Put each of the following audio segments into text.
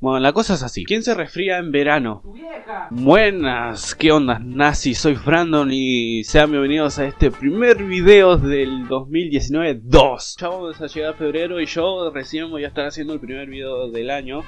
Bueno, la cosa es así. ¿Quién se resfría en verano? Buenas, ¿qué onda, nazi? Soy Brandon y sean bienvenidos a este primer video del 2019-2. Ya vamos a llegar a febrero y yo recién voy a estar haciendo el primer video del año.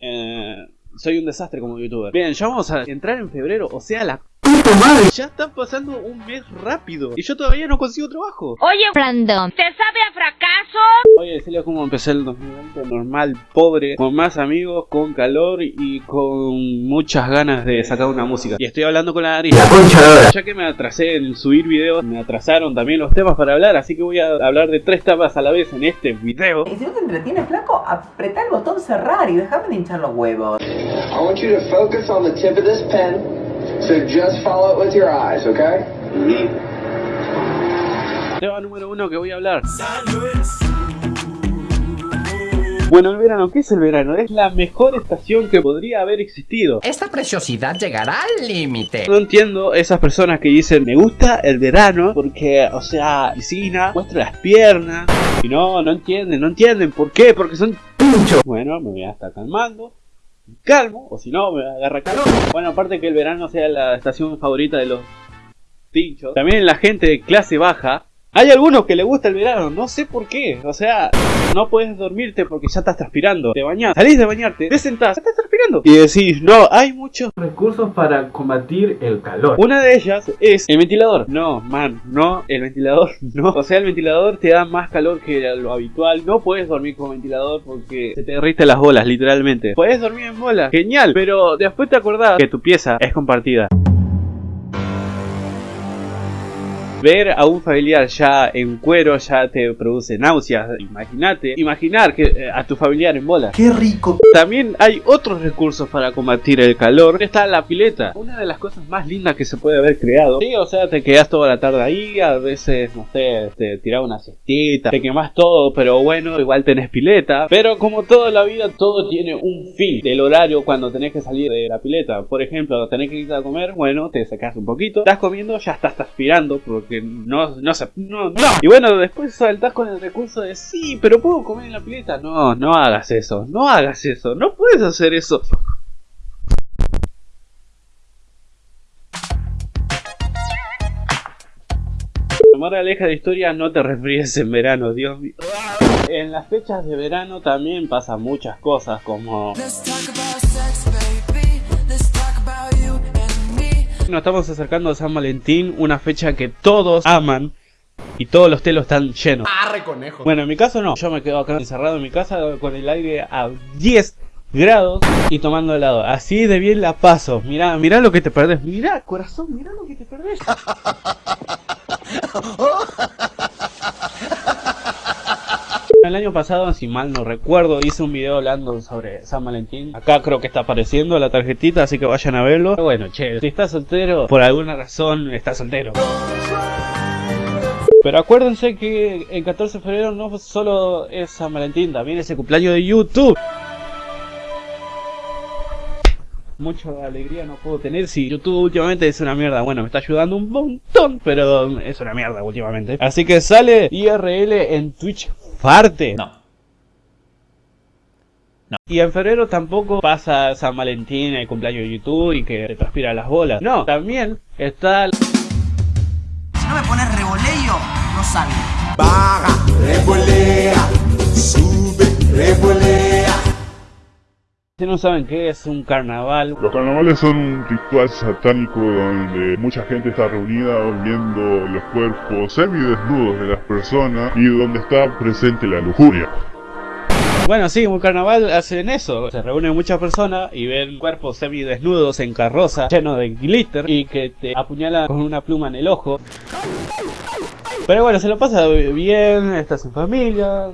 Eh, soy un desastre como youtuber. Bien, ya vamos a entrar en febrero, o sea, la madre. Ya está pasando un mes rápido y yo todavía no consigo trabajo. Oye, Brandon, ¿te sabe a fracaso? Voy a decirles cómo empecé el 2020 normal, pobre, con más amigos, con calor y con muchas ganas de sacar una música. Y estoy hablando con la nariz. La concha. Ya que me atrasé en subir videos, me atrasaron también los temas para hablar, así que voy a hablar de tres temas a la vez en este video. Y si no te entretienes, flaco, apretá el botón cerrar y déjame de hinchar los huevos. I want you to focus on the tip of this pen, so just follow it with your eyes, okay? Tema número uno que voy a hablar. Bueno, el verano, ¿qué es el verano? Es la mejor estación que podría haber existido. Esta preciosidad llegará al límite. No entiendo esas personas que dicen me gusta el verano porque, o sea, piscina, muestra las piernas. Y no, no entienden, no entienden. ¿Por qué? Porque son pinchos. Bueno, me voy a estar calmando. Calmo, o si no, me agarra calor. Bueno, aparte que el verano sea la estación favorita de los pinchos. También la gente de clase baja. Hay algunos que le gusta el verano, no sé por qué. O sea, no puedes dormirte porque ya estás transpirando. Te bañas, salís de bañarte, te sentás, ya estás transpirando. Y decís, no, hay muchos recursos para combatir el calor. Una de ellas es el ventilador. No, man, no, el ventilador no. O sea, el ventilador te da más calor que lo habitual. No puedes dormir con ventilador porque se te derriten las bolas, literalmente. Puedes dormir en bolas, genial. Pero después te acordás que tu pieza es compartida. Ver a un familiar ya en cuero ya te produce náuseas. Imagínate, imaginar que eh, a tu familiar en bola. ¡Qué rico! También hay otros recursos para combatir el calor. Está la pileta, una de las cosas más lindas que se puede haber creado. Sí, o sea, te quedas toda la tarde ahí, a veces, no sé, te tirás una cestita, te quemas todo, pero bueno, igual tenés pileta. Pero como toda la vida, todo tiene un fin. El horario cuando tenés que salir de la pileta. Por ejemplo, tenés que ir a comer, bueno, te sacás un poquito. Estás comiendo, ya estás transpirando porque no, no se, no, no. Y bueno, después saltás con el recurso de sí, pero puedo comer en la pileta. No, no hagas eso, no hagas eso, no puedes hacer eso. Moraleja de historia, no te resfríes en verano, Dios mío. En las fechas de verano también pasan muchas cosas como... Nos estamos acercando a San Valentín, una fecha que todos aman y todos los telos están llenos. Arre conejo. Bueno, en mi caso no, yo me quedo acá encerrado en mi casa con el aire a 10 grados y tomando helado. Así de bien la paso. Mirá, mirá lo que te perdés. Mirá, corazón, mirá lo que te perdés. El año pasado, si mal no recuerdo, hice un video hablando sobre San Valentín. Acá creo que está apareciendo la tarjetita, así que vayan a verlo. Bueno, che, si estás soltero, por alguna razón estás soltero. Pero acuérdense que el 14 de febrero no solo es San Valentín, también es el cumpleaños de YouTube. Mucha alegría no puedo tener si YouTube últimamente es una mierda. Bueno, me está ayudando un montón, pero es una mierda últimamente. Así que sale IRL en Twitch parte. No. No. Y en febrero tampoco pasa San Valentín, el cumpleaños de YouTube y que te transpira las bolas. No, también está... Si no me pones revoleo, no salgo. Baja, revolea, sube, revolea. Si no saben qué es un carnaval, Los carnavales son un ritual satánico donde mucha gente está reunida viendo los cuerpos semidesnudos de las personas y donde está presente la lujuria. Bueno, sí, un carnaval hacen eso. Se reúnen muchas personas y ven cuerpos semidesnudos en carroza, llenos de glitter y que te apuñalan con una pluma en el ojo. Pero bueno, se lo pasa bien, estás en familia.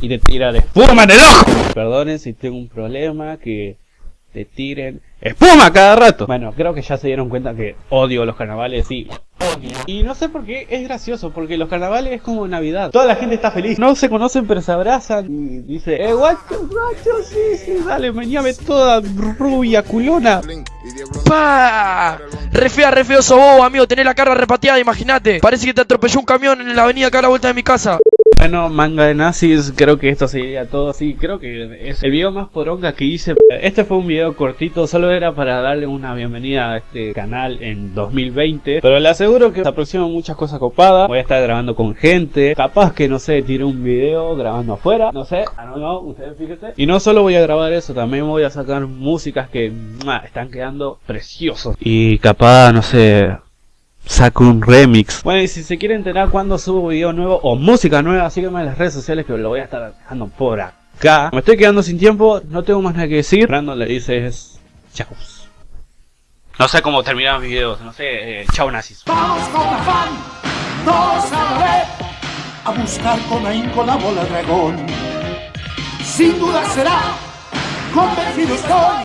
Y te tiran espuma en el ojo. Perdonen si tengo un problema, que te tiren espuma cada rato. Bueno, creo que ya se dieron cuenta que odio los carnavales y odio. Y no sé por qué es gracioso, porque los carnavales es como Navidad. Toda la gente está feliz. No se conocen pero se abrazan y dice, eh, guacho, guacho, sí, sí, dale, meñame toda rubia, culona. ¡Pah! Re fea, re feo sos vos, amigo. Tenés la cara repateada, imagínate. Parece que te atropelló un camión en la avenida acá a la vuelta de mi casa. Bueno, manga de nazis, creo que esto sería todo así. Creo que es el video más poronga que hice. Este fue un video cortito, solo era para darle una bienvenida a este canal en 2020. Pero le aseguro que se aproximan muchas cosas copadas. Voy a estar grabando con gente. Capaz que no sé, tire un video grabando afuera. No sé, I don't know, ustedes fíjense. Y no solo voy a grabar eso, también voy a sacar músicas que ¡mua! están quedando preciosos. Y capaz, no sé, saco un remix. Bueno, y si se quiere enterar cuando subo video nuevo o música nueva, sígueme en las redes sociales que lo voy a estar dejando por acá. Me estoy quedando sin tiempo, no tengo más nada que decir. Brandon le dices chao. No sé cómo terminar mis videos, no sé, eh, chao nazis. Vamos con afán, todos a la vez, a buscar con ahínco la bola dragón. Sin duda será, convencido estoy.